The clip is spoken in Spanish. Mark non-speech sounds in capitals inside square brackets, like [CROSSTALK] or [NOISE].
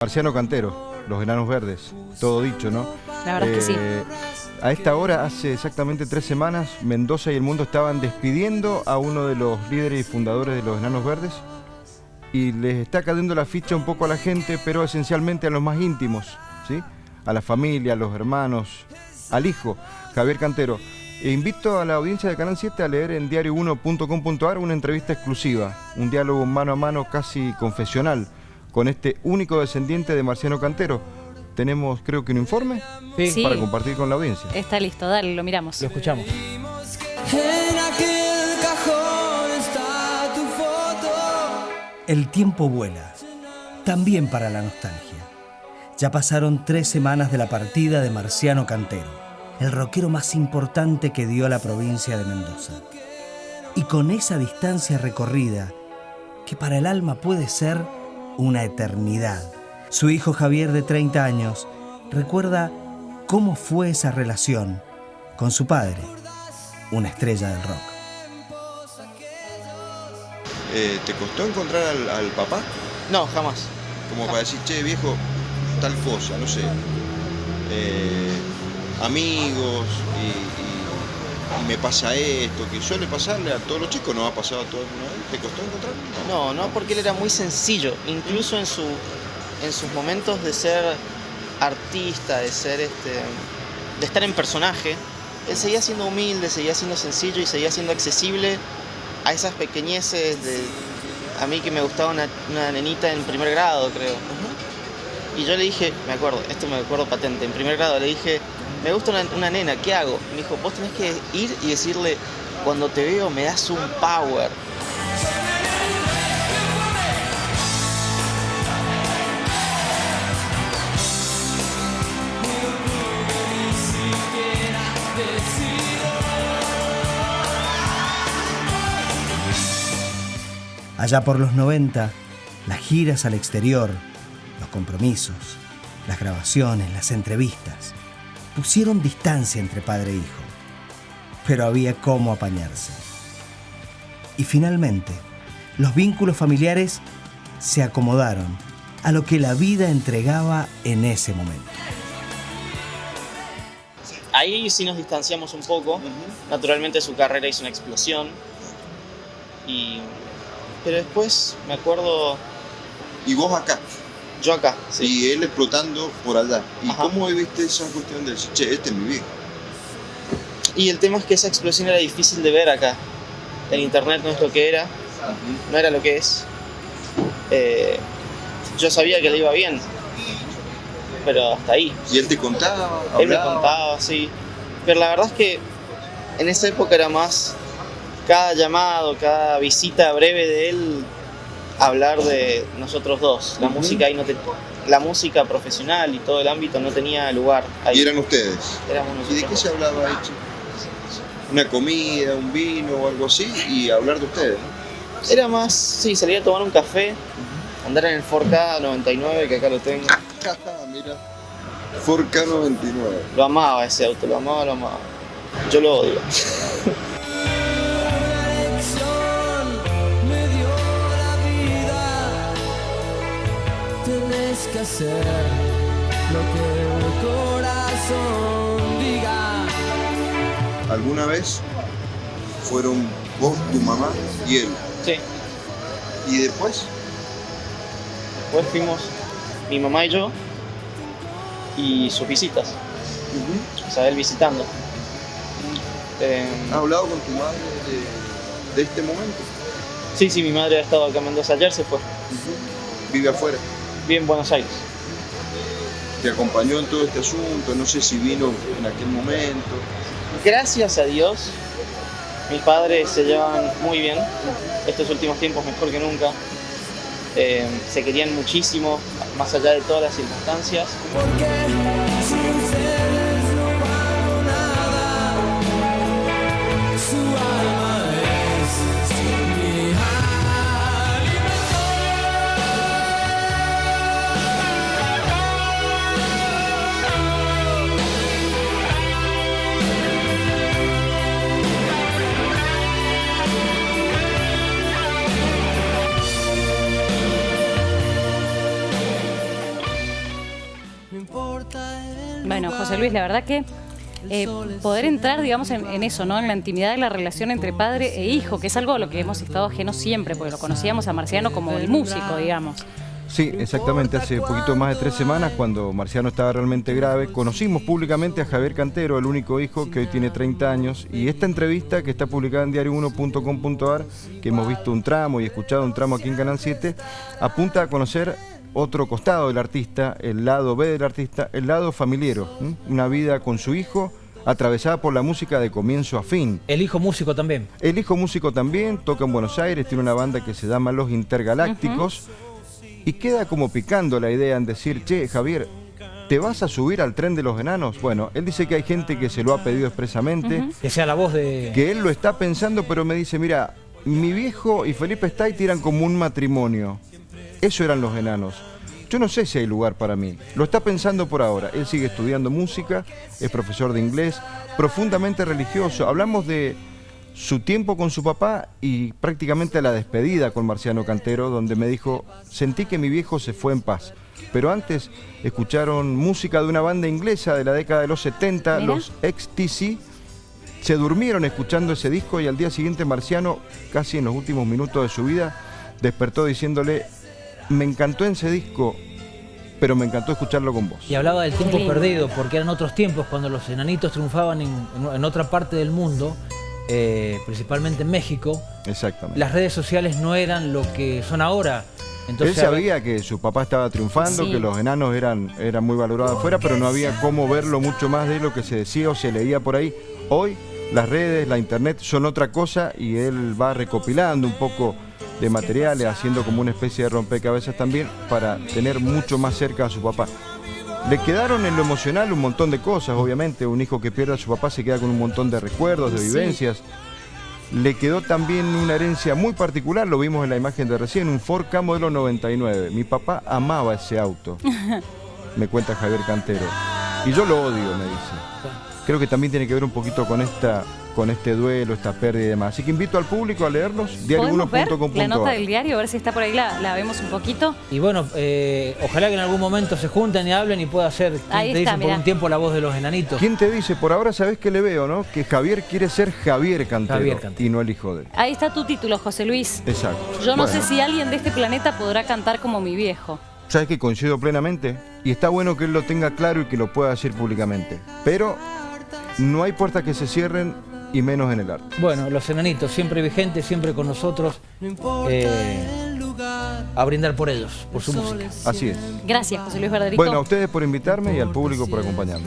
Marciano Cantero, Los Enanos Verdes, todo dicho, ¿no? La verdad es que sí. Eh, A esta hora, hace exactamente tres semanas, Mendoza y el mundo estaban despidiendo a uno de los líderes y fundadores de Los Enanos Verdes y les está cayendo la ficha un poco a la gente, pero esencialmente a los más íntimos, ¿sí? A la familia, a los hermanos, al hijo, Javier Cantero. E invito a la audiencia de Canal 7 a leer en diario1.com.ar una entrevista exclusiva, un diálogo mano a mano casi confesional con este único descendiente de Marciano Cantero. Tenemos, creo que un informe Sí. para compartir con la audiencia. Está listo, dale, lo miramos. Lo escuchamos. En aquel cajón está tu foto. El tiempo vuela, también para la nostalgia. Ya pasaron tres semanas de la partida de Marciano Cantero, el rockero más importante que dio la provincia de Mendoza. Y con esa distancia recorrida, que para el alma puede ser una eternidad, su hijo Javier de 30 años recuerda cómo fue esa relación con su padre, una estrella del rock. Eh, ¿Te costó encontrar al, al papá? No, jamás. Como para decir, che, viejo, tal cosa, no sé. Eh, amigos y, y- y me pasa esto, que suele pasarle a todos los chicos, ¿no ha pasado a alguna vez? ¿Te costó encontrarlo? No, no, porque él era muy sencillo, incluso en, su, en sus momentos de ser artista, de ser este, de estar en personaje, él seguía siendo humilde, seguía siendo sencillo y seguía siendo accesible a esas pequeñeces de a mí que me gustaba una, una nenita en primer grado, creo. Y yo le dije, me acuerdo, esto me acuerdo patente, en primer grado le dije, me gusta una, nena, ¿qué hago? Me dijo, vos tenés que ir y decirle, cuando te veo me das un power. Allá por los 90, las giras al exterior, los compromisos, las grabaciones, las entrevistas, pusieron distancia entre padre e hijo. Pero había cómo apañarse. Y finalmente, los vínculos familiares se acomodaron a lo que la vida entregaba en ese momento. Ahí sí nos distanciamos un poco. Naturalmente su carrera hizo una explosión. Y... Pero después me acuerdo Y vos acá, yo acá. Sí. y él explotando por allá. ¿Y Ajá. cómo viste esa cuestión de decir, che, este es mi viejo? Y el tema es que esa explosión era difícil de ver acá. El internet no es lo que era, no era lo que es. Eh, yo sabía que le iba bien, pero hasta ahí. Y él te contaba, Él me contaba, sí. Pero la verdad es que en esa época era más cada llamado, cada visita breve de él hablar de nosotros dos. La música ahí no te- la música profesional y todo el ámbito no tenía lugar ahí. Y eran ustedes. Éramos ¿Y de nosotros qué se hablaba ahí? Una comida, un vino o algo así, y hablar de ustedes. ¿no? Era más, sí, salir a tomar un café, andar en el 4K 99, que acá lo tengo. [LAUGHS] Mira, Ford K99. Lo amaba ese auto, lo amaba, lo amaba. Yo lo odio. [LAUGHS] que hacer lo que el corazón diga. ¿Alguna vez fueron vos, tu mamá y él? Sí. ¿Y después? Después fuimos mi mamá y yo y sus visitas. O sea, él visitando. Eh, ¿Has hablado con tu madre de, de este momento? sí, sí, mi madre ha estado acá en Mendoza ayer, se fue. Vive afuera. Vive en Buenos Aires. Te acompañó en todo este asunto, no sé si vino en aquel momento. Gracias a Dios, mis padres se llevan muy bien. Estos últimos tiempos mejor que nunca. Eh, se querían muchísimo, más allá de todas las circunstancias. Bueno, José Luis, la verdad que eh, poder entrar, digamos, en, en eso, ¿no? En la intimidad de la relación entre padre e hijo, que es algo a lo que hemos estado ajenos siempre, porque lo conocíamos a Marciano como el músico, digamos. Sí, exactamente. Hace poquito más de tres semanas, cuando Marciano estaba realmente grave, conocimos públicamente a Javier Cantero, el único hijo que hoy tiene 30 años. Y esta entrevista, que está publicada en diario1.com.ar, que hemos visto un tramo y escuchado un tramo aquí en Canal 7, apunta a conocer otro costado del artista, el lado B del artista, el lado familiero. ¿m? Una vida con su hijo, atravesada por la música de comienzo a fin. El hijo músico también. El hijo músico también, toca en Buenos Aires, tiene una banda que se llama Los Intergalácticos. Y queda como picando la idea en decir, che, Javier, ¿te vas a subir al tren de los enanos? Bueno, él dice que hay gente que se lo ha pedido expresamente, Que sea la voz de... que él lo está pensando, pero me dice, mira, mi viejo y Felipe Stay eran como un matrimonio. Eso eran los enanos. Yo no sé si hay lugar para mí. Lo está pensando por ahora. Él sigue estudiando música, es profesor de inglés, profundamente religioso. Hablamos de su tiempo con su papá y prácticamente la despedida con Marciano Cantero, donde me dijo, sentí que mi viejo se fue en paz. Pero antes escucharon música de una banda inglesa de la década de los 70, Mira. los XTC. Se durmieron escuchando ese disco y al día siguiente Marciano, casi en los últimos minutos de su vida, despertó diciéndole, me encantó ese disco, pero me encantó escucharlo con vos. Y hablaba del tiempo perdido, porque eran otros tiempos cuando los enanitos triunfaban en, en- en otra parte del mundo, eh, principalmente en México. Exactamente. Las redes sociales no eran lo que son ahora. Entonces, Él sabía que su papá estaba triunfando, Sí. que los enanos eran, eran muy valorados afuera, pero no había cómo verlo mucho más de lo que se decía o se leía por ahí. Hoy las redes, la internet son otra cosa y él va recopilando un poco de materiales, haciendo como una especie de rompecabezas también para tener mucho más cerca a su papá. Le quedaron en lo emocional un montón de cosas, obviamente. Un hijo que pierde a su papá se queda con un montón de recuerdos, de Sí. vivencias. Le quedó también una herencia muy particular, lo vimos en la imagen de recién, un Ford Ka modelo 99. Mi papá amaba ese auto, [LAUGHS] me cuenta Javier Cantero. Y yo lo odio, me dice. Creo que también tiene que ver un poquito con esta con este duelo, esta pérdida y demás. Así que invito al público a leerlos, ¿Podemos ver la nota del diario1.com.ar. diario? A ver si está por ahí, la, la vemos un poquito. Y bueno, eh, ojalá que en algún momento se junten y hablen y pueda ser, quien Ahí te está, dicen por un tiempo, la voz de los enanitos. ¿Quién te dice? Por ahora sabes que le veo, ¿no? Que Javier quiere ser Javier Cantero, Javier Cantero. y no el hijo de él. Ahí está tu título, José Luis. Exacto. Yo no sé si alguien de este planeta podrá cantar como mi viejo. ¿Sabes que coincido plenamente? Y está bueno que él lo tenga claro y que lo pueda decir públicamente. Pero no hay puertas que se cierren y menos en el arte. Bueno, los enanitos, siempre vigentes, siempre con nosotros, eh, a brindar por ellos, por su música. Así es. Gracias, José Luis Verderico. Bueno, a ustedes por invitarme y al público por acompañarme.